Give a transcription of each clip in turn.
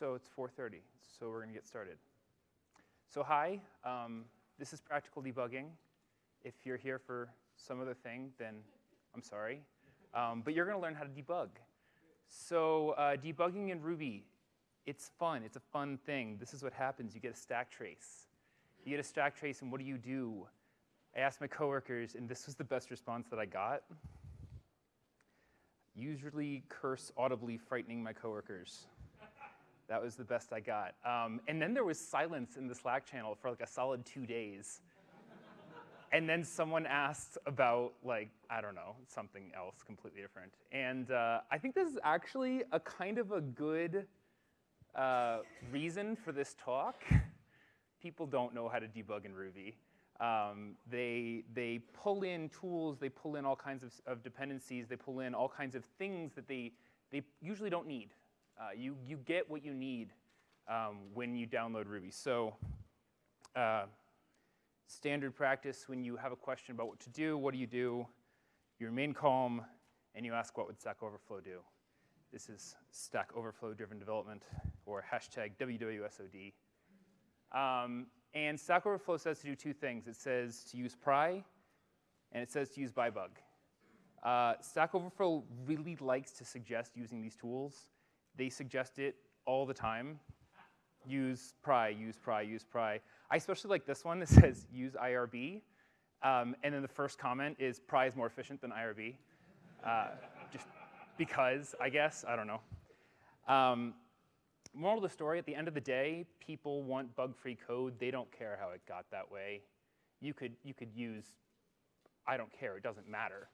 So it's 4.30, so we're gonna get started. So hi, um, this is Practical Debugging. If you're here for some other thing, then I'm sorry. Um, but you're gonna learn how to debug. So uh, debugging in Ruby, it's fun, it's a fun thing. This is what happens, you get a stack trace. You get a stack trace, and what do you do? I asked my coworkers, and this was the best response that I got. Usually curse audibly, frightening my coworkers. That was the best I got. Um, and then there was silence in the Slack channel for like a solid two days. and then someone asked about like, I don't know, something else completely different. And uh, I think this is actually a kind of a good uh, reason for this talk. People don't know how to debug in Ruby. Um, they, they pull in tools, they pull in all kinds of, of dependencies, they pull in all kinds of things that they, they usually don't need. Uh, you, you get what you need um, when you download Ruby. So uh, standard practice, when you have a question about what to do, what do you do? You remain calm, and you ask what would Stack Overflow do? This is Stack Overflow driven development, or hashtag WWSOD. Um, and Stack Overflow says to do two things. It says to use pry, and it says to use byebug. Uh, Stack Overflow really likes to suggest using these tools they suggest it all the time. Use pry, use pry, use pry. I especially like this one that says use IRB. Um, and then the first comment is pry is more efficient than IRB. Uh, just because, I guess, I don't know. Um, moral of the story, at the end of the day, people want bug-free code. They don't care how it got that way. You could, you could use, I don't care, it doesn't matter.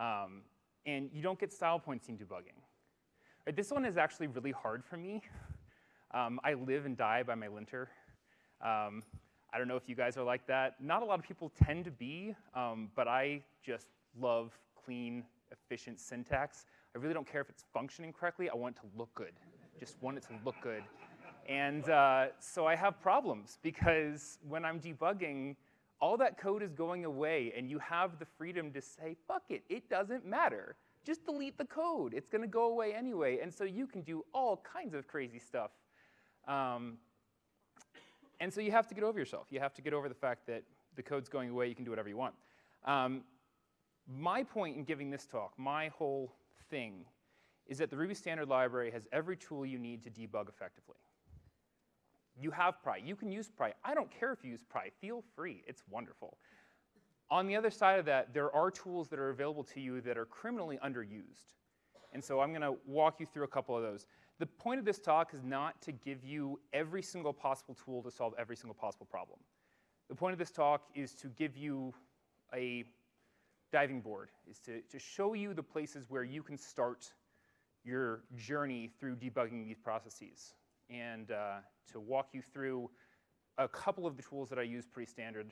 Um, and you don't get style points in debugging. Right, this one is actually really hard for me. Um, I live and die by my linter. Um, I don't know if you guys are like that. Not a lot of people tend to be, um, but I just love clean, efficient syntax. I really don't care if it's functioning correctly. I want it to look good. Just want it to look good. And uh, so I have problems because when I'm debugging, all that code is going away, and you have the freedom to say, fuck it, it doesn't matter just delete the code. It's going to go away anyway. And so you can do all kinds of crazy stuff. Um, and so you have to get over yourself. You have to get over the fact that the code's going away. You can do whatever you want. Um, my point in giving this talk, my whole thing, is that the Ruby Standard Library has every tool you need to debug effectively. You have pry. You can use pry. I don't care if you use pry. Feel free. It's wonderful. On the other side of that, there are tools that are available to you that are criminally underused. And so I'm going to walk you through a couple of those. The point of this talk is not to give you every single possible tool to solve every single possible problem. The point of this talk is to give you a diving board, is to, to show you the places where you can start your journey through debugging these processes and uh, to walk you through a couple of the tools that I use pretty standard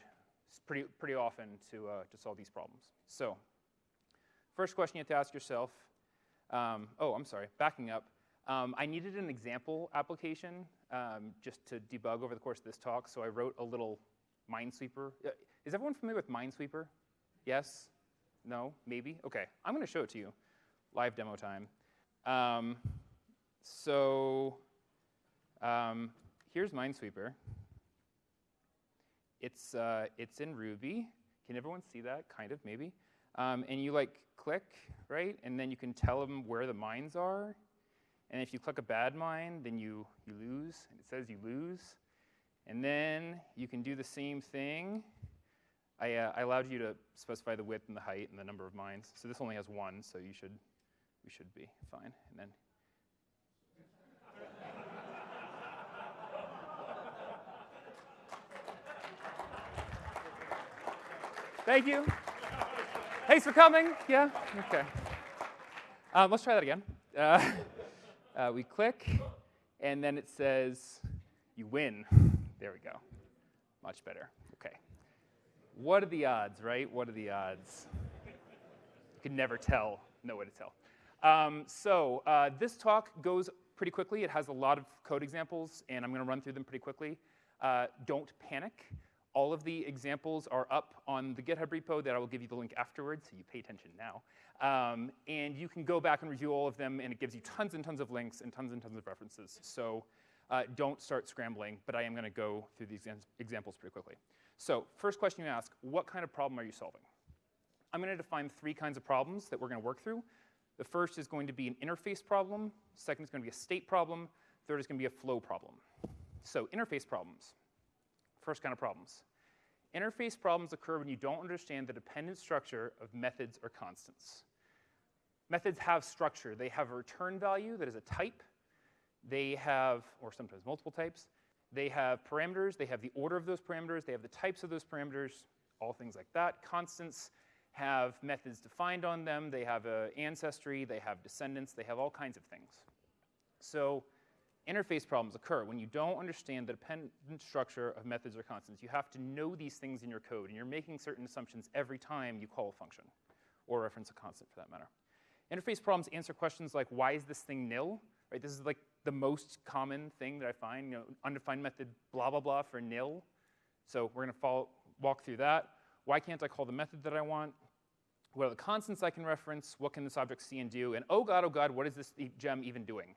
pretty, pretty often to, uh, to solve these problems. So first question you have to ask yourself, um, oh, I'm sorry, backing up. Um, I needed an example application um, just to debug over the course of this talk, so I wrote a little Minesweeper. Uh, is everyone familiar with Minesweeper? Yes? No? Maybe? OK, I'm going to show it to you. Live demo time. Um, so um, here's Minesweeper. It's, uh, it's in Ruby. Can everyone see that? Kind of, maybe. Um, and you like click, right? And then you can tell them where the mines are. And if you click a bad mine, then you, you lose. It says you lose. And then you can do the same thing. I, uh, I allowed you to specify the width and the height and the number of mines. So this only has one, so you should, we should be fine. And then Thank you. Thanks for coming. Yeah? Okay. Um, let's try that again. Uh, uh, we click, and then it says, you win. There we go. Much better. Okay. What are the odds, right? What are the odds? You can never tell, No way to tell. Um, so uh, this talk goes pretty quickly. It has a lot of code examples, and I'm going to run through them pretty quickly. Uh, don't panic. All of the examples are up on the GitHub repo that I will give you the link afterwards, so you pay attention now. Um, and you can go back and review all of them, and it gives you tons and tons of links and tons and tons of references. So uh, don't start scrambling, but I am going to go through these examples pretty quickly. So first question you ask, what kind of problem are you solving? I'm going to define three kinds of problems that we're going to work through. The first is going to be an interface problem. Second is going to be a state problem. Third is going to be a flow problem. So interface problems. First kind of problems. Interface problems occur when you don't understand the dependent structure of methods or constants. Methods have structure. They have a return value that is a type. They have, or sometimes multiple types. They have parameters. They have the order of those parameters. They have the types of those parameters, all things like that. Constants have methods defined on them. They have an ancestry. They have descendants. They have all kinds of things. So interface problems occur when you don't understand the dependent structure of methods or constants. You have to know these things in your code, and you're making certain assumptions every time you call a function, or reference a constant for that matter. Interface problems answer questions like, why is this thing nil? Right, this is like the most common thing that I find, you know, undefined method blah, blah, blah for nil. So we're gonna follow, walk through that. Why can't I call the method that I want? What are the constants I can reference? What can this object see and do? And oh God, oh God, what is this gem even doing?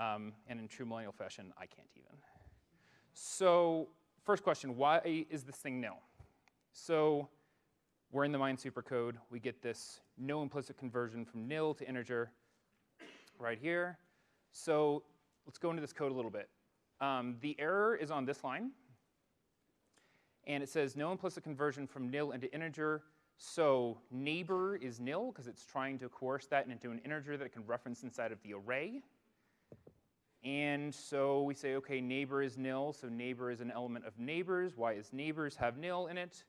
Um, and in true millennial fashion, I can't even. So first question, why is this thing nil? So we're in the Minesweeper code. We get this no implicit conversion from nil to integer right here. So let's go into this code a little bit. Um, the error is on this line. And it says no implicit conversion from nil into integer. So neighbor is nil because it's trying to coerce that into an integer that it can reference inside of the array. And so we say, okay, neighbor is nil, so neighbor is an element of neighbors. Why is neighbors have nil in it?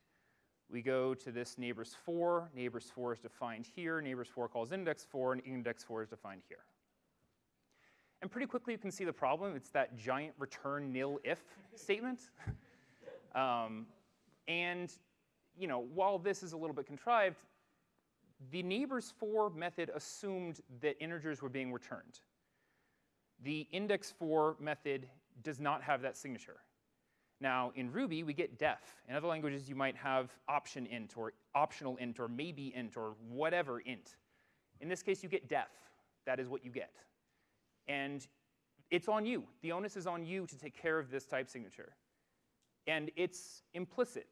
We go to this neighbors 4. Neighbors 4 is defined here. Neighbors 4 calls index 4, and index 4 is defined here. And pretty quickly you can see the problem. It's that giant return nil if statement. um, and you know, while this is a little bit contrived, the neighbors 4 method assumed that integers were being returned. The index for method does not have that signature. Now, in Ruby, we get def. In other languages, you might have option int or optional int or maybe int or whatever int. In this case, you get def. That is what you get. And it's on you. The onus is on you to take care of this type signature. And it's implicit.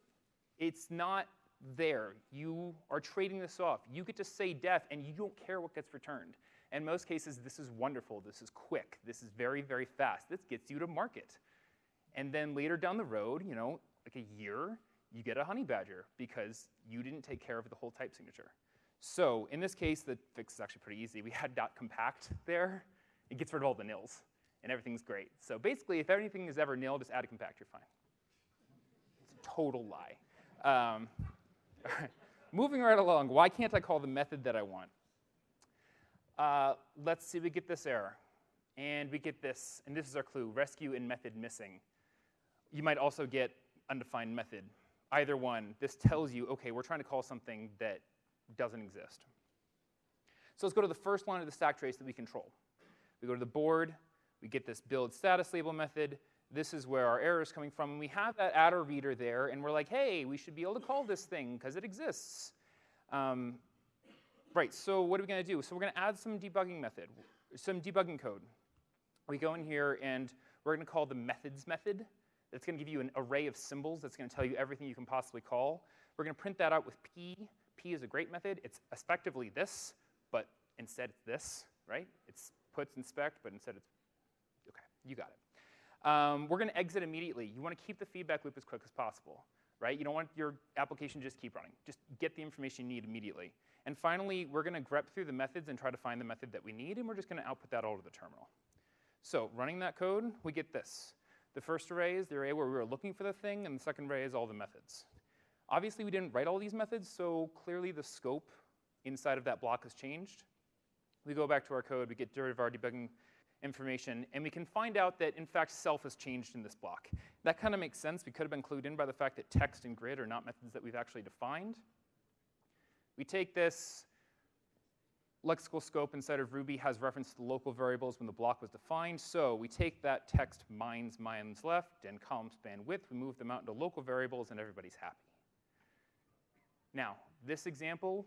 It's not there. You are trading this off. You get to say def, and you don't care what gets returned. In most cases, this is wonderful, this is quick, this is very, very fast. This gets you to market. And then later down the road, you know, like a year, you get a Honeybadger because you didn't take care of the whole type signature. So in this case, the fix is actually pretty easy. We had dot compact there. It gets rid of all the nils, and everything's great. So basically, if anything is ever nil, just add a compact, you're fine. It's a total lie. Um, Moving right along, why can't I call the method that I want? Uh, let's see, we get this error. And we get this, and this is our clue, rescue in method missing. You might also get undefined method. Either one, this tells you, okay, we're trying to call something that doesn't exist. So let's go to the first line of the stack trace that we control. We go to the board, we get this build status label method. This is where our error is coming from. And we have that attr_reader there, and we're like, hey, we should be able to call this thing because it exists. Um, Right, so what are we going to do? So we're going to add some debugging method, some debugging code. We go in here and we're going to call the methods method. That's going to give you an array of symbols that's going to tell you everything you can possibly call. We're going to print that out with p. p is a great method. It's effectively this, but instead it's this, right? It's puts inspect, but instead it's, okay, you got it. Um, we're going to exit immediately. You want to keep the feedback loop as quick as possible, right? You don't want your application to just keep running. Just get the information you need immediately. And finally, we're going to grep through the methods and try to find the method that we need, and we're just going to output that all to the terminal. So running that code, we get this. The first array is the array where we were looking for the thing, and the second array is all the methods. Obviously, we didn't write all these methods, so clearly the scope inside of that block has changed. We go back to our code, we get of our debugging information, and we can find out that, in fact, self has changed in this block. That kind of makes sense. We could have been clued in by the fact that text and grid are not methods that we've actually defined. We take this lexical scope inside of Ruby has reference to the local variables when the block was defined. So we take that text mines, mines left, and column span width, we move them out into local variables, and everybody's happy. Now, this example,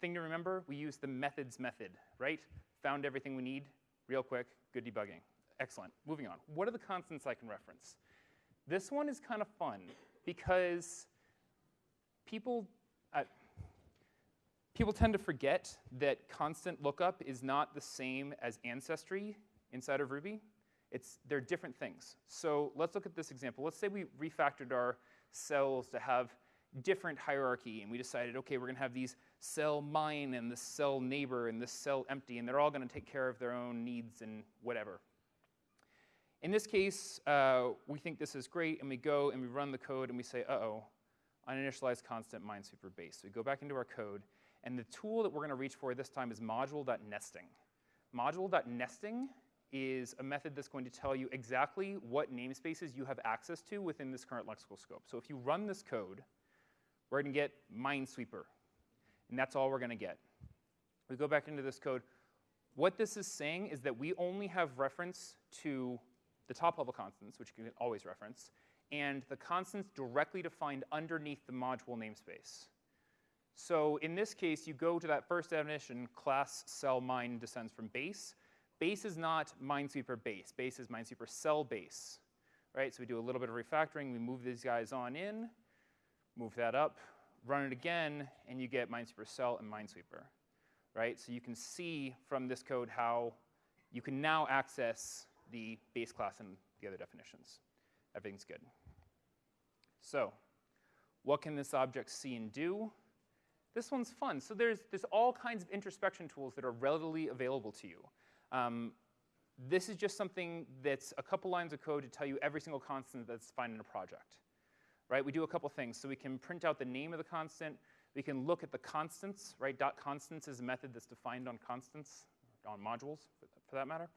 thing to remember, we use the methods method, right? Found everything we need, real quick, good debugging. Excellent. Moving on. What are the constants I can reference? This one is kind of fun because people, uh, people tend to forget that constant lookup is not the same as ancestry inside of Ruby. It's, they're different things. So let's look at this example. Let's say we refactored our cells to have different hierarchy, and we decided, okay, we're going to have these cell mine and this cell neighbor and this cell empty, and they're all going to take care of their own needs and whatever. In this case, uh, we think this is great, and we go and we run the code, and we say, uh-oh, uninitialized constant minesweeper base. So we go back into our code, and the tool that we're going to reach for this time is module.nesting. Module.nesting is a method that's going to tell you exactly what namespaces you have access to within this current lexical scope. So if you run this code, we're going to get minesweeper, and that's all we're going to get. We go back into this code. What this is saying is that we only have reference to the top level constants, which you can always reference, and the constants directly defined underneath the module namespace. So in this case, you go to that first definition, class cell mine descends from base. Base is not minesweeper base. Base is minesweeper cell base. Right? So we do a little bit of refactoring. We move these guys on in, move that up, run it again, and you get minesweeper cell and minesweeper. Right? So you can see from this code how you can now access the base class and the other definitions. Everything's good. So what can this object see and do? This one's fun. So there's, there's all kinds of introspection tools that are readily available to you. Um, this is just something that's a couple lines of code to tell you every single constant that's defined in a project. Right? We do a couple things. So we can print out the name of the constant. We can look at the constants. Right? Dot constants is a method that's defined on constants, on modules, for that matter.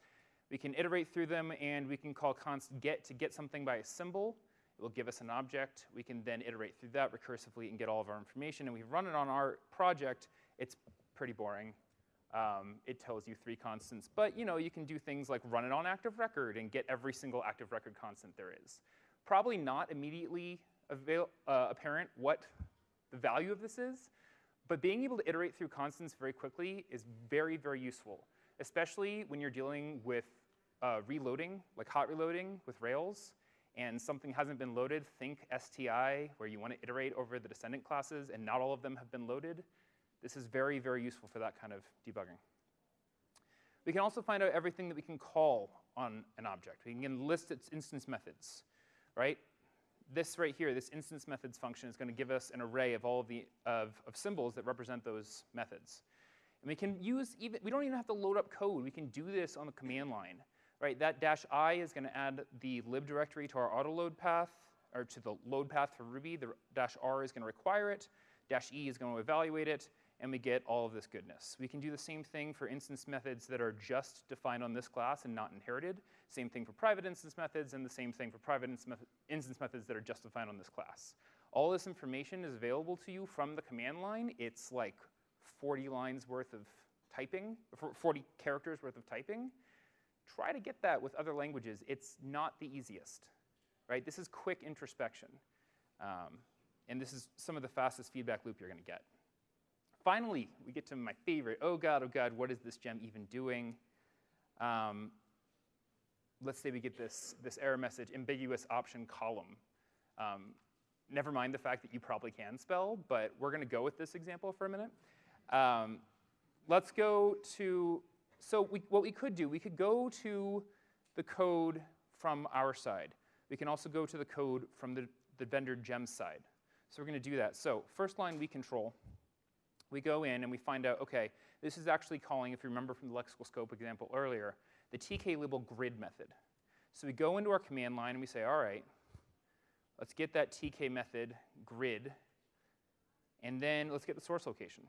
We can iterate through them, and we can call const get to get something by a symbol. It will give us an object. We can then iterate through that recursively and get all of our information. And we run it on our project. It's pretty boring. Um, it tells you three constants. But you know, you can do things like run it on active record and get every single active record constant there is. Probably not immediately avail uh, apparent what the value of this is, but being able to iterate through constants very quickly is very, very useful especially when you're dealing with uh, reloading, like hot reloading with Rails, and something hasn't been loaded, think STI, where you want to iterate over the descendant classes and not all of them have been loaded. This is very, very useful for that kind of debugging. We can also find out everything that we can call on an object. We can list its instance methods, right? This right here, this instance methods function is going to give us an array of all of the of, of symbols that represent those methods. And we can use even, we don't even have to load up code. We can do this on the command line. Right, that dash i is going to add the lib directory to our autoload path, or to the load path for Ruby. The dash r is going to require it. Dash e is going to evaluate it, and we get all of this goodness. We can do the same thing for instance methods that are just defined on this class and not inherited. Same thing for private instance methods, and the same thing for private instance methods that are just defined on this class. All this information is available to you from the command line. It's like 40 lines worth of typing, 40 characters worth of typing, try to get that with other languages. It's not the easiest, right? This is quick introspection. Um, and this is some of the fastest feedback loop you're going to get. Finally, we get to my favorite. Oh God, oh God, what is this gem even doing? Um, let's say we get this, this error message, ambiguous option column. Um, never mind the fact that you probably can spell, but we're going to go with this example for a minute. Um, let's go to, so we, what we could do, we could go to the code from our side. We can also go to the code from the, the vendor gem side. So we're going to do that. So first line we control, we go in and we find out, okay, this is actually calling, if you remember from the lexical scope example earlier, the TkLabel grid method. So we go into our command line and we say, all right, let's get that tk method grid, and then let's get the source location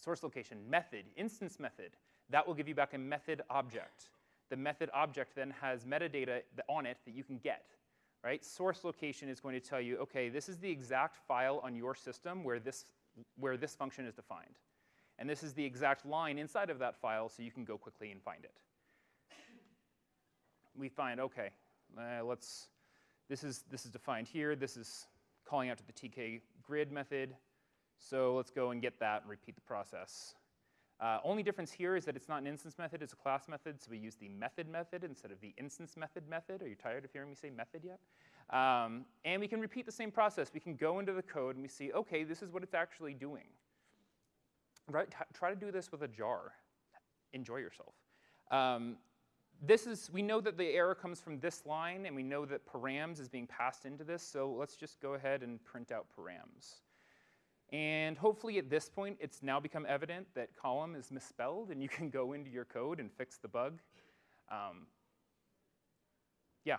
source location, method, instance method. That will give you back a method object. The method object then has metadata on it that you can get. Right? Source location is going to tell you, okay, this is the exact file on your system where this, where this function is defined. And this is the exact line inside of that file so you can go quickly and find it. We find, okay, uh, let's, this is, this is defined here. This is calling out to the tk grid method. So let's go and get that and repeat the process. Uh, only difference here is that it's not an instance method, it's a class method, so we use the method method instead of the instance method method. Are you tired of hearing me say method yet? Um, and we can repeat the same process. We can go into the code and we see, okay, this is what it's actually doing. Right? try to do this with a jar. Enjoy yourself. Um, this is, we know that the error comes from this line, and we know that params is being passed into this, so let's just go ahead and print out params. And hopefully at this point, it's now become evident that column is misspelled, and you can go into your code and fix the bug. Um, yeah.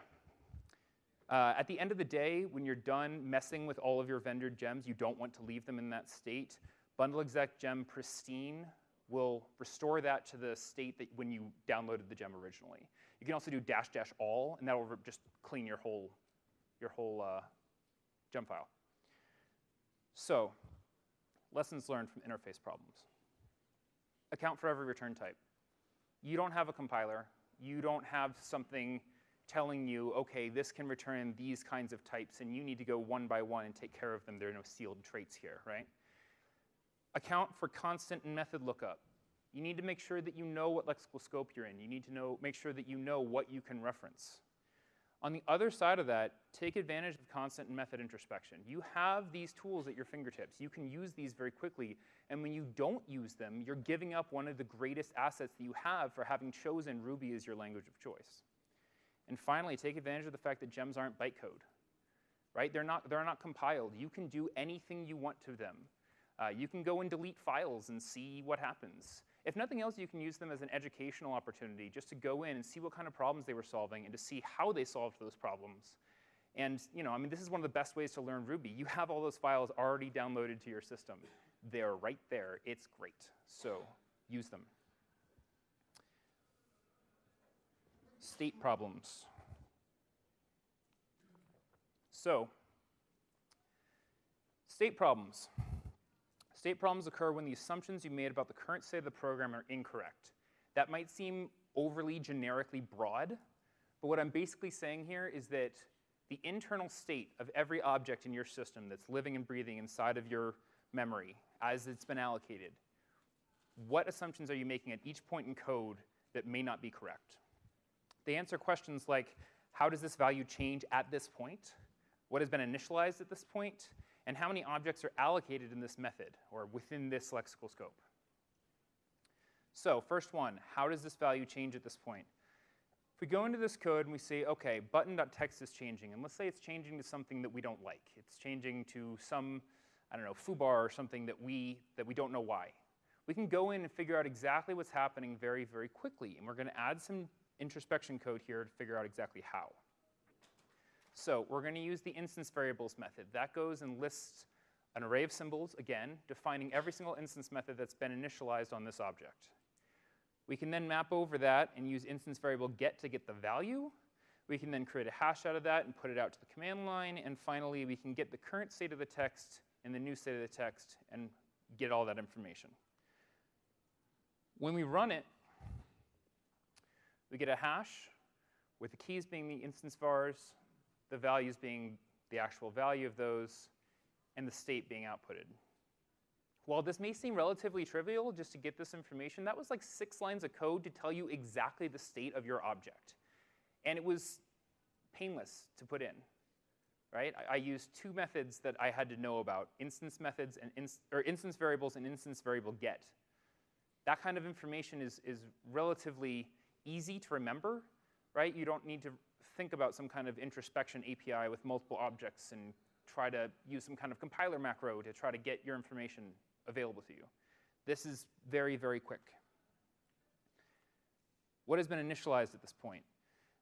Uh, at the end of the day, when you're done messing with all of your vendor gems, you don't want to leave them in that state. Bundle exec gem pristine will restore that to the state that when you downloaded the gem originally. You can also do dash dash all, and that will just clean your whole, your whole uh, gem file. So Lessons learned from interface problems. Account for every return type. You don't have a compiler. You don't have something telling you, OK, this can return these kinds of types, and you need to go one by one and take care of them. There are no sealed traits here, right? Account for constant and method lookup. You need to make sure that you know what lexical scope you're in. You need to know, make sure that you know what you can reference. On the other side of that, take advantage of constant and method introspection. You have these tools at your fingertips. You can use these very quickly. And when you don't use them, you're giving up one of the greatest assets that you have for having chosen Ruby as your language of choice. And finally, take advantage of the fact that gems aren't bytecode. Right? They're not, they're not compiled. You can do anything you want to them. Uh, you can go and delete files and see what happens. If nothing else, you can use them as an educational opportunity just to go in and see what kind of problems they were solving and to see how they solved those problems. And you know, I mean, this is one of the best ways to learn Ruby. You have all those files already downloaded to your system. They're right there. It's great. So use them. State problems. So, state problems. State problems occur when the assumptions you made about the current state of the program are incorrect. That might seem overly generically broad, but what I'm basically saying here is that the internal state of every object in your system that's living and breathing inside of your memory as it's been allocated, what assumptions are you making at each point in code that may not be correct? They answer questions like, how does this value change at this point? What has been initialized at this point? And how many objects are allocated in this method or within this lexical scope. So first one, how does this value change at this point? If we go into this code and we say, OK, button.text is changing, and let's say it's changing to something that we don't like. It's changing to some, I don't know, foobar or something that we, that we don't know why. We can go in and figure out exactly what's happening very, very quickly. And we're going to add some introspection code here to figure out exactly how. So we're going to use the instance variables method. That goes and lists an array of symbols, again, defining every single instance method that's been initialized on this object. We can then map over that and use instance variable get to get the value. We can then create a hash out of that and put it out to the command line. And finally, we can get the current state of the text and the new state of the text and get all that information. When we run it, we get a hash with the keys being the instance vars, the values being the actual value of those, and the state being outputted. While this may seem relatively trivial just to get this information, that was like six lines of code to tell you exactly the state of your object. And it was painless to put in, right? I, I used two methods that I had to know about, instance methods and inst or instance variables and instance variable get. That kind of information is, is relatively easy to remember, right? You don't need to think about some kind of introspection API with multiple objects and try to use some kind of compiler macro to try to get your information available to you. This is very, very quick. What has been initialized at this point?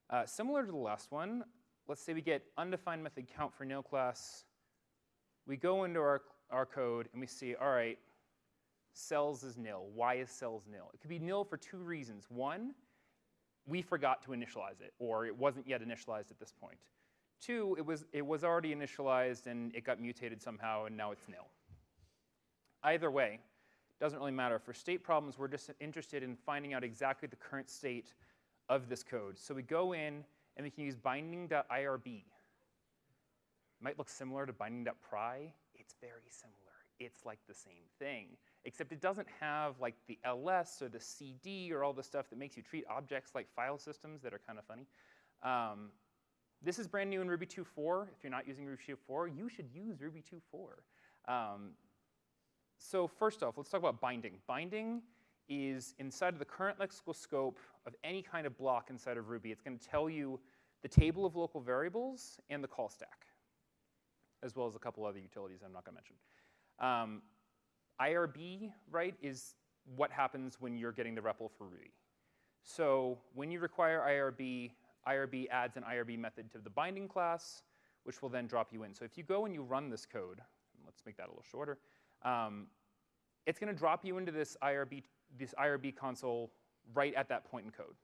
Uh, similar to the last one, let's say we get undefined method count for nil class. We go into our, our code and we see, all right, cells is nil. Why is cells nil? It could be nil for two reasons. One, we forgot to initialize it, or it wasn't yet initialized at this point. Two, it was, it was already initialized and it got mutated somehow and now it's nil. Either way, doesn't really matter. For state problems, we're just interested in finding out exactly the current state of this code. So we go in and we can use binding.irb. Might look similar to binding.pry. It's very similar. It's like the same thing. Except it doesn't have like the ls or the cd or all the stuff that makes you treat objects like file systems that are kind of funny. Um, this is brand new in Ruby 2.4. If you're not using Ruby 2.4, you should use Ruby 2.4. Um, so first off, let's talk about binding. Binding is inside of the current lexical scope of any kind of block inside of Ruby. It's going to tell you the table of local variables and the call stack, as well as a couple other utilities I'm not going to mention. Um, IRB, right, is what happens when you're getting the REPL for Ruby. So when you require IRB, IRB adds an IRB method to the binding class, which will then drop you in. So if you go and you run this code, let's make that a little shorter, um, it's going to drop you into this IRB, this IRB console right at that point in code.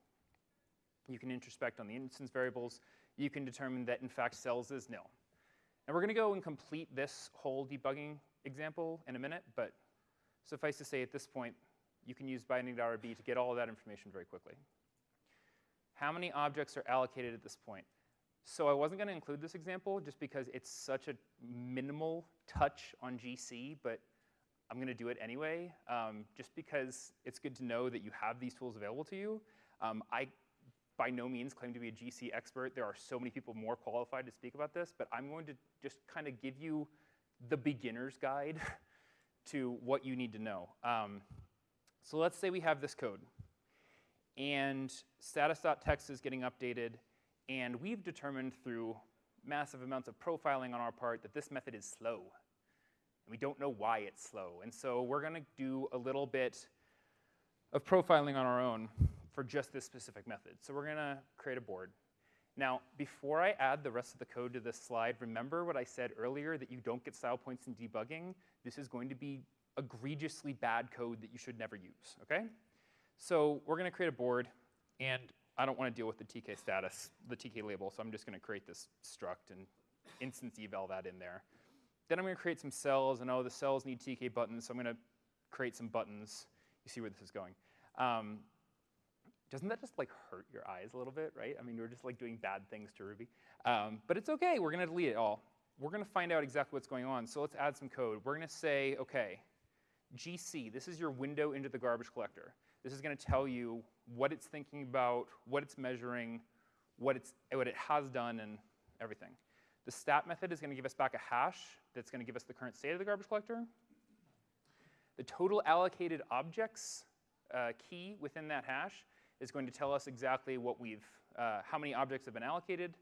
You can introspect on the instance variables. You can determine that, in fact, cells is nil. And we're going to go and complete this whole debugging example in a minute, but suffice to say at this point, you can use binding.irb to get all of that information very quickly. How many objects are allocated at this point? So I wasn't going to include this example just because it's such a minimal touch on GC, but I'm going to do it anyway, um, just because it's good to know that you have these tools available to you. Um, I by no means claim to be a GC expert. There are so many people more qualified to speak about this, but I'm going to just kind of give you the beginner's guide to what you need to know. Um, so let's say we have this code, and status.text is getting updated, and we've determined through massive amounts of profiling on our part that this method is slow. And we don't know why it's slow. And so we're going to do a little bit of profiling on our own for just this specific method. So we're going to create a board. Now, before I add the rest of the code to this slide, remember what I said earlier that you don't get style points in debugging? This is going to be egregiously bad code that you should never use, okay? So we're going to create a board, and I don't want to deal with the TK status, the TK label, so I'm just going to create this struct and instance eval that in there. Then I'm to create some cells, and oh, the cells need TK buttons, so I'm going to create some buttons. You see where this is going. Um, doesn't that just like hurt your eyes a little bit, right? I mean, we're just like doing bad things to Ruby. Um, but it's okay, we're gonna delete it all. We're gonna find out exactly what's going on. So let's add some code. We're gonna say, okay, GC, this is your window into the garbage collector. This is gonna tell you what it's thinking about, what it's measuring, what, it's, what it has done, and everything. The stat method is gonna give us back a hash that's gonna give us the current state of the garbage collector. The total allocated objects uh, key within that hash is going to tell us exactly what we've, uh, how many objects have been allocated.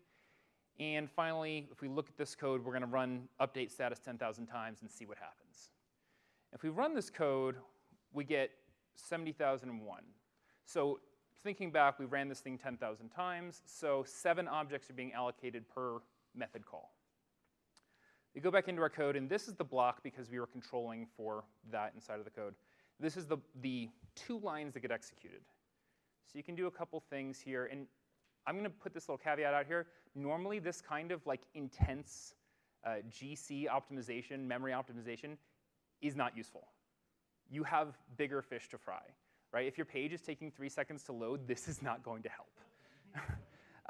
And finally, if we look at this code, we're going to run update status 10,000 times and see what happens. If we run this code, we get 70,001. So thinking back, we ran this thing 10,000 times, so seven objects are being allocated per method call. We go back into our code, and this is the block because we were controlling for that inside of the code. This is the, the two lines that get executed. So you can do a couple things here. And I'm going to put this little caveat out here. Normally, this kind of like intense uh, GC optimization, memory optimization, is not useful. You have bigger fish to fry, right? If your page is taking three seconds to load, this is not going to help.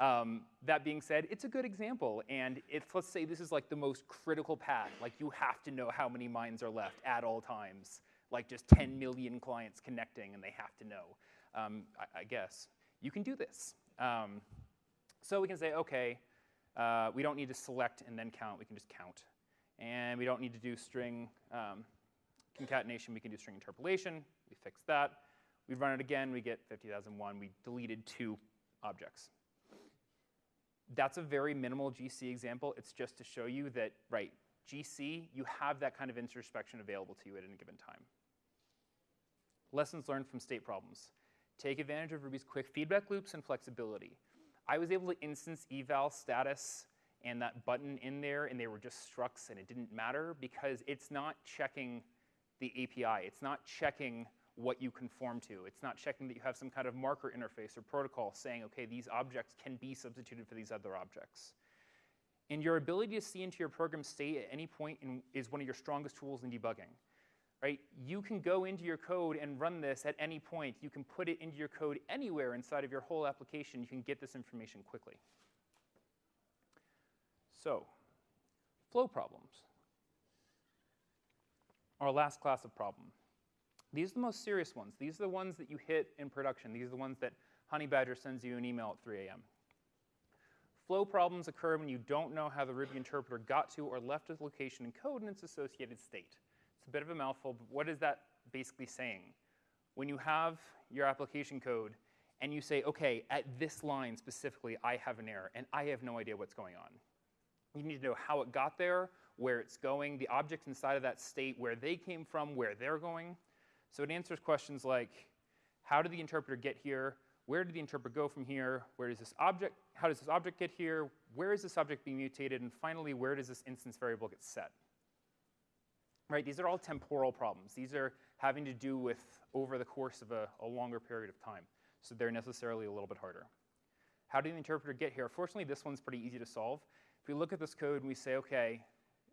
um, that being said, it's a good example. And if, let's say this is like the most critical path, like you have to know how many mines are left at all times, like just 10 million clients connecting and they have to know um, I, I, guess, you can do this. Um, so we can say, OK, uh, we don't need to select and then count. We can just count. And we don't need to do string um, concatenation. We can do string interpolation. We fix that. We run it again. We get 50,001. We deleted two objects. That's a very minimal GC example. It's just to show you that, right, GC, you have that kind of introspection available to you at any given time. Lessons learned from state problems. Take advantage of Ruby's quick feedback loops and flexibility. I was able to instance eval status and that button in there, and they were just structs, and it didn't matter because it's not checking the API. It's not checking what you conform to. It's not checking that you have some kind of marker interface or protocol saying, okay, these objects can be substituted for these other objects. And your ability to see into your program state at any point in, is one of your strongest tools in debugging right? You can go into your code and run this at any point. You can put it into your code anywhere inside of your whole application. You can get this information quickly. So, flow problems. Our last class of problem. These are the most serious ones. These are the ones that you hit in production. These are the ones that Honeybadger sends you an email at 3 a.m. Flow problems occur when you don't know how the Ruby interpreter got to or left a location in code and its associated state. It's a bit of a mouthful, but what is that basically saying? When you have your application code and you say, okay, at this line specifically, I have an error, and I have no idea what's going on. You need to know how it got there, where it's going, the objects inside of that state, where they came from, where they're going. So it answers questions like, how did the interpreter get here? Where did the interpreter go from here? Where does this object, how does this object get here? Where is this object being mutated? And finally, where does this instance variable get set? Right, these are all temporal problems. These are having to do with over the course of a, a longer period of time. So they're necessarily a little bit harder. How did the interpreter get here? Fortunately, this one's pretty easy to solve. If we look at this code and we say, okay,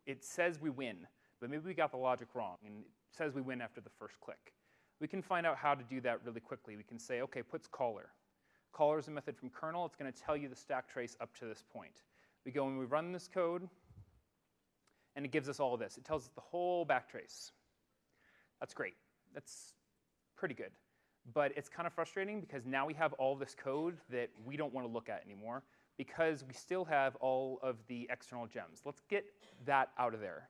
it says we win, but maybe we got the logic wrong, and it says we win after the first click we can find out how to do that really quickly. We can say, okay, puts caller. Caller is a method from kernel. It's going to tell you the stack trace up to this point. We go and we run this code, and it gives us all of this. It tells us the whole backtrace. That's great. That's pretty good. But it's kind of frustrating because now we have all this code that we don't want to look at anymore because we still have all of the external gems. Let's get that out of there.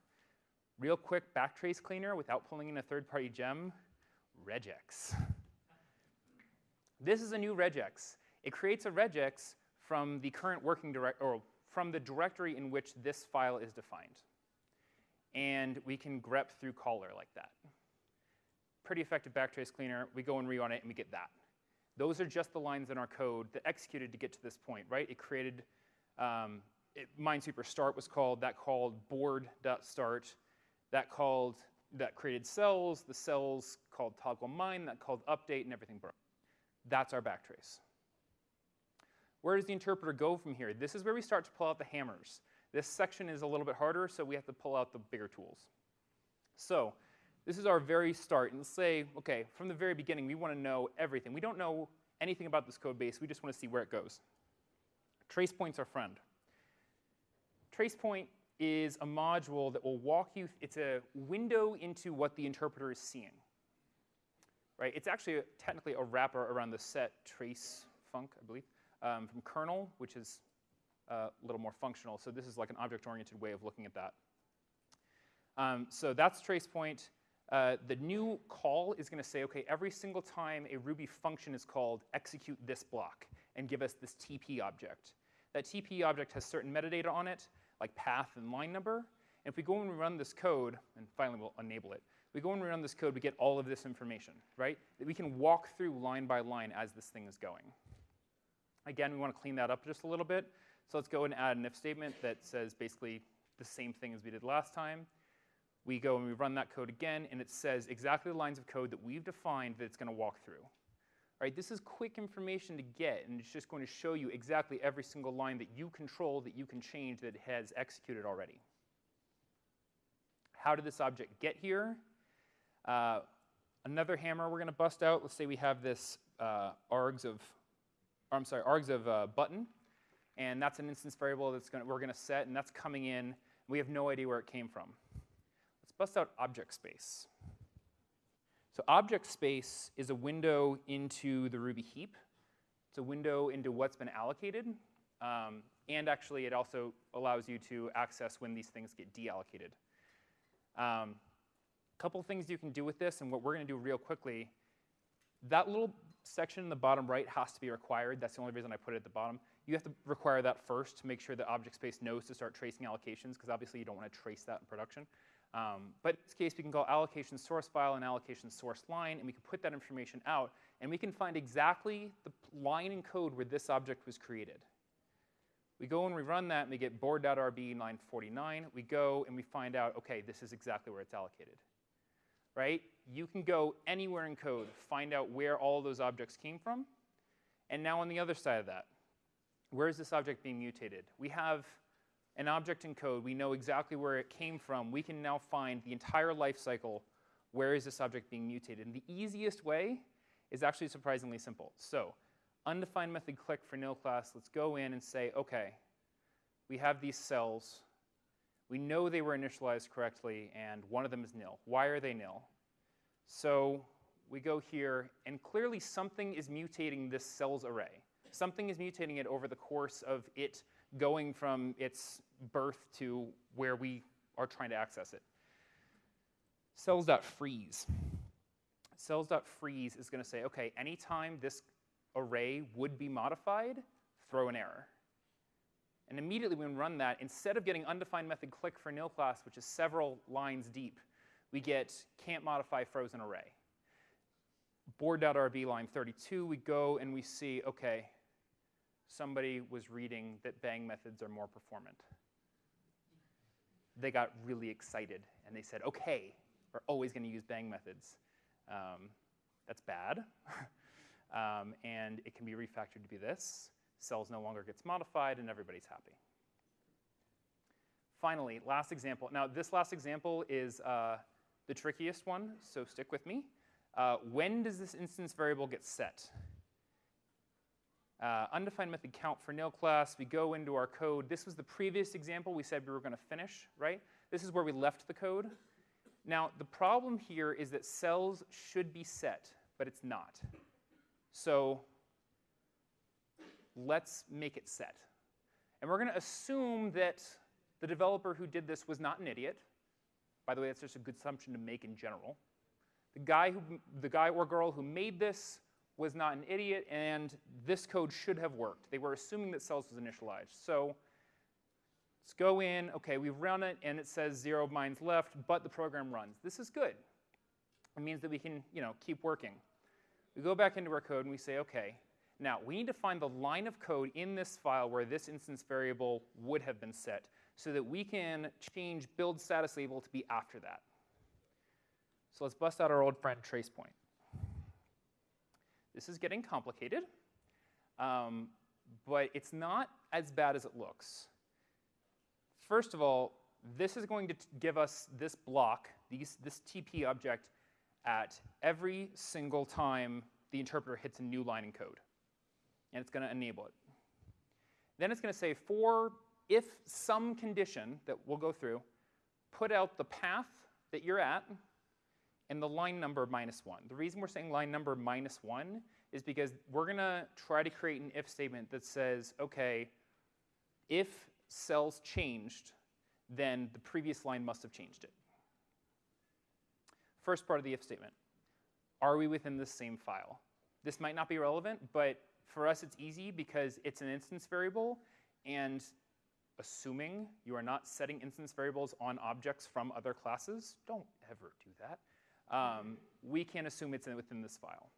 Real quick backtrace cleaner without pulling in a third-party gem regex. This is a new regex. It creates a regex from the current working direct or from the directory in which this file is defined. And we can grep through caller like that. Pretty effective backtrace cleaner. We go and rerun it and we get that. Those are just the lines in our code that executed to get to this point, right? It created, um, it, Minesweeper start was called, that called board.start, that called that created cells, the cells called toggle mine, that called update, and everything broke. That's our backtrace. Where does the interpreter go from here? This is where we start to pull out the hammers. This section is a little bit harder, so we have to pull out the bigger tools. So this is our very start. And let's say, OK, from the very beginning, we want to know everything. We don't know anything about this code base. We just want to see where it goes. Tracepoint's our friend. Tracepoint is a module that will walk you, it's a window into what the interpreter is seeing. Right? It's actually technically a wrapper around the set trace func, I believe, um, from kernel, which is a little more functional. So this is like an object-oriented way of looking at that. Um, so that's tracepoint. Uh, the new call is going to say, OK, every single time a Ruby function is called, execute this block and give us this TP object. That TP object has certain metadata on it like path and line number. And if we go and run this code, and finally we'll enable it, we go and run this code, we get all of this information, right? That we can walk through line by line as this thing is going. Again, we want to clean that up just a little bit. So let's go and add an if statement that says basically the same thing as we did last time. We go and we run that code again, and it says exactly the lines of code that we've defined that it's going to walk through. Right, this is quick information to get, and it's just going to show you exactly every single line that you control, that you can change, that has executed already. How did this object get here? Uh, another hammer we're going to bust out. Let's say we have this uh, args of, I'm sorry, args of uh, button, and that's an instance variable that's gonna we're going to set, and that's coming in. We have no idea where it came from. Let's bust out object space. So object space is a window into the Ruby heap. It's a window into what's been allocated. Um, and actually, it also allows you to access when these things get deallocated. A um, couple things you can do with this, and what we're going to do real quickly, that little section in the bottom right has to be required. That's the only reason I put it at the bottom. You have to require that first to make sure that object space knows to start tracing allocations, because obviously you don't want to trace that in production. Um, but in this case, we can call allocation source file and allocation source line, and we can put that information out, and we can find exactly the line in code where this object was created. We go and we run that, and we get board.rb line 49. We go and we find out, OK, this is exactly where it's allocated. Right? You can go anywhere in code, find out where all those objects came from. And now on the other side of that, where is this object being mutated? We have an object in code, we know exactly where it came from, we can now find the entire life cycle, where is this object being mutated. And the easiest way is actually surprisingly simple. So undefined method click for nil class, let's go in and say, OK, we have these cells. We know they were initialized correctly, and one of them is nil. Why are they nil? So we go here, and clearly something is mutating this cells array. Something is mutating it over the course of it going from its birth to where we are trying to access it. Cells.freeze. Cells.freeze is going to say, okay, anytime this array would be modified, throw an error. And immediately when we run that, instead of getting undefined method click for nil class, which is several lines deep, we get can't modify frozen array. Board.rb line 32, we go and we see, okay, somebody was reading that bang methods are more performant. They got really excited and they said, okay, we're always going to use bang methods. Um, that's bad. um, and it can be refactored to be this. Cells no longer gets modified and everybody's happy. Finally, last example. Now, this last example is uh, the trickiest one, so stick with me. Uh, when does this instance variable get set? Uh, undefined method count for nil class. We go into our code. This was the previous example we said we were going to finish, right? This is where we left the code. Now, the problem here is that cells should be set, but it's not. So let's make it set. And we're going to assume that the developer who did this was not an idiot. By the way, that's just a good assumption to make in general. The guy, who, the guy or girl who made this was not an idiot, and this code should have worked. They were assuming that cells was initialized. So let's go in. OK, we've run it, and it says zero mines left, but the program runs. This is good. It means that we can you know, keep working. We go back into our code, and we say, OK, now we need to find the line of code in this file where this instance variable would have been set so that we can change build status label to be after that. So let's bust out our old friend tracepoint. This is getting complicated, um, but it's not as bad as it looks. First of all, this is going to give us this block, these, this TP object, at every single time the interpreter hits a new line in code. And it's going to enable it. Then it's going to say for if some condition that we'll go through, put out the path that you're at and the line number minus 1. The reason we're saying line number minus 1 is because we're going to try to create an if statement that says, OK, if cells changed, then the previous line must have changed it. First part of the if statement, are we within the same file? This might not be relevant, but for us it's easy because it's an instance variable, and assuming you are not setting instance variables on objects from other classes, don't ever do that um, we can assume it's within this file.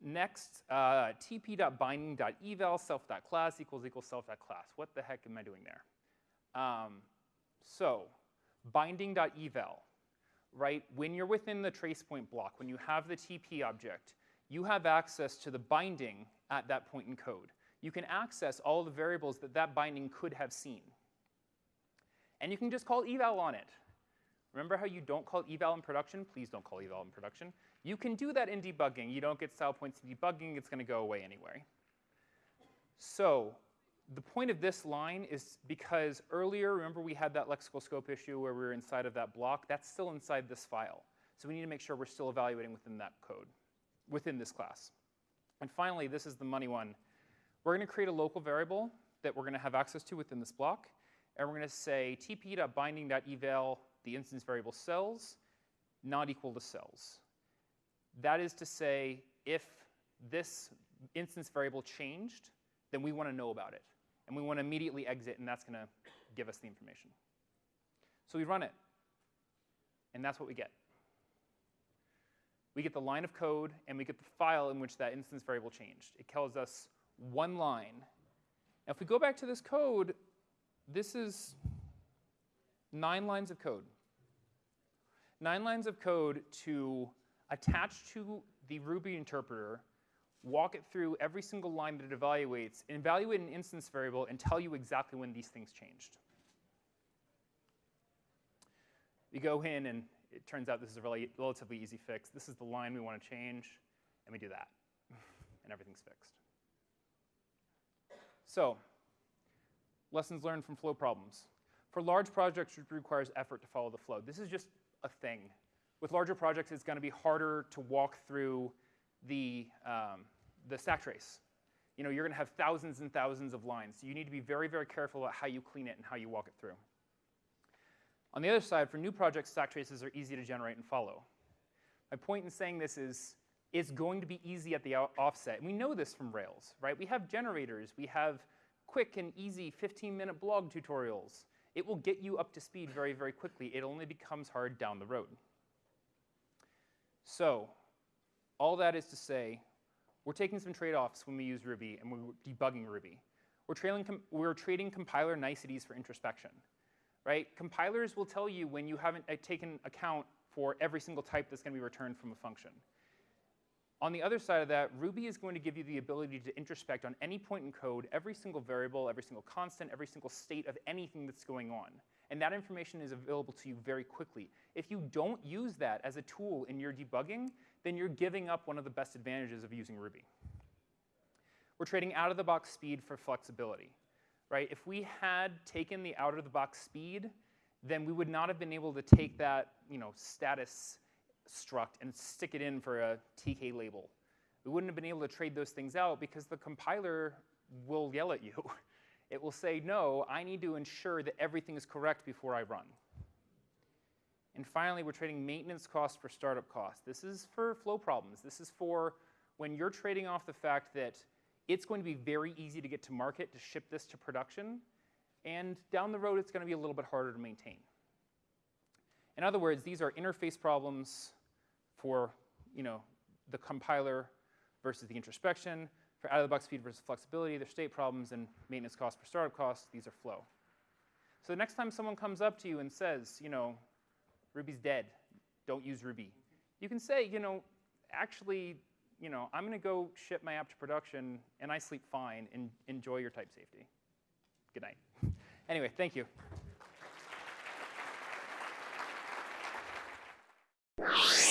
Next, uh, tp.binding.eval self.class equals equals self.class. What the heck am I doing there? Um, so binding.eval, right? When you're within the tracepoint block, when you have the TP object, you have access to the binding at that point in code. You can access all the variables that that binding could have seen. And you can just call eval on it. Remember how you don't call eval in production? Please don't call eval in production. You can do that in debugging. You don't get style points in debugging. It's going to go away anyway. So the point of this line is because earlier, remember we had that lexical scope issue where we were inside of that block? That's still inside this file. So we need to make sure we're still evaluating within that code, within this class. And finally, this is the money one. We're going to create a local variable that we're going to have access to within this block. And we're going to say tp.binding.eval the instance variable cells not equal to cells. That is to say, if this instance variable changed, then we want to know about it. And we want to immediately exit, and that's going to give us the information. So we run it, and that's what we get. We get the line of code, and we get the file in which that instance variable changed. It tells us one line. Now, if we go back to this code, this is nine lines of code nine lines of code to attach to the Ruby interpreter, walk it through every single line that it evaluates, and evaluate an instance variable and tell you exactly when these things changed. We go in, and it turns out this is a really relatively easy fix. This is the line we want to change, and we do that, and everything's fixed. So, lessons learned from flow problems. For large projects, which requires effort to follow the flow. This is just a thing. With larger projects, it's going to be harder to walk through the, um, the stack trace. You know, you're going to have thousands and thousands of lines. So you need to be very, very careful about how you clean it and how you walk it through. On the other side, for new projects, stack traces are easy to generate and follow. My point in saying this is it's going to be easy at the offset. And we know this from Rails, right? We have generators. We have quick and easy 15-minute blog tutorials. It will get you up to speed very, very quickly. It only becomes hard down the road. So all that is to say, we're taking some trade-offs when we use Ruby and we're debugging Ruby. We're, we're trading compiler niceties for introspection, right? Compilers will tell you when you haven't uh, taken account for every single type that's going to be returned from a function. On the other side of that, Ruby is going to give you the ability to introspect on any point in code every single variable, every single constant, every single state of anything that's going on. And that information is available to you very quickly. If you don't use that as a tool in your debugging, then you're giving up one of the best advantages of using Ruby. We're trading out-of-the-box speed for flexibility. Right? If we had taken the out-of-the-box speed, then we would not have been able to take that you know, status struct and stick it in for a TkLabel. We wouldn't have been able to trade those things out because the compiler will yell at you. It will say, no, I need to ensure that everything is correct before I run. And finally, we're trading maintenance costs for startup costs. This is for flow problems. This is for when you're trading off the fact that it's going to be very easy to get to market to ship this to production, and down the road, it's going to be a little bit harder to maintain. In other words, these are interface problems for you know, the compiler versus the introspection. For out-of-the-box speed versus flexibility, there's state problems and maintenance costs per startup costs. These are flow. So the next time someone comes up to you and says, you know, Ruby's dead, don't use Ruby, you can say, you know, actually, you know, I'm going to go ship my app to production, and I sleep fine, and enjoy your type safety. Good night. Anyway, thank you. you